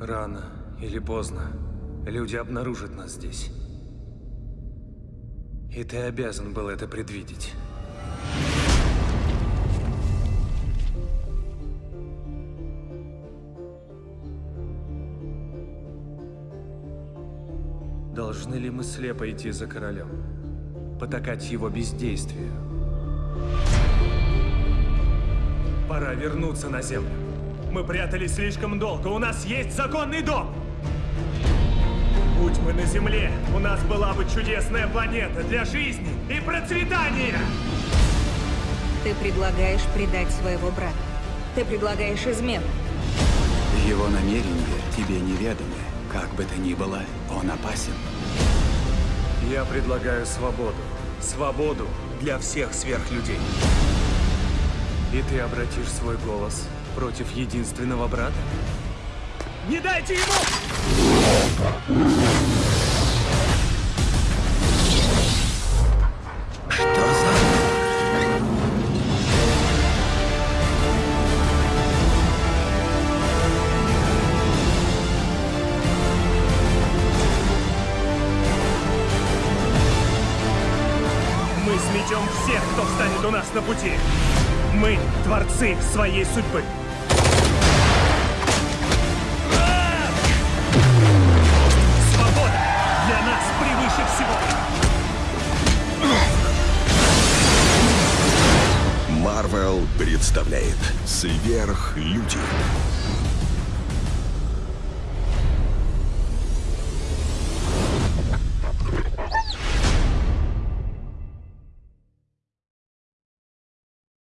Рано или поздно люди обнаружат нас здесь. И ты обязан был это предвидеть. Должны ли мы слепо идти за королем? Потакать его бездействию? Пора вернуться на землю. Мы прятались слишком долго. У нас есть законный дом. Будь мы на земле, у нас была бы чудесная планета для жизни и процветания. Ты предлагаешь предать своего брата. Ты предлагаешь измену. Его намерения тебе неведомы. Как бы то ни было, он опасен. Я предлагаю свободу. Свободу для всех сверхлюдей. И ты обратишь свой голос против единственного брата? Не дайте ему! Что за... Мы сметем всех, кто встанет у нас на пути. Мы творцы своей судьбы. Марвел представляет Сверхлюди.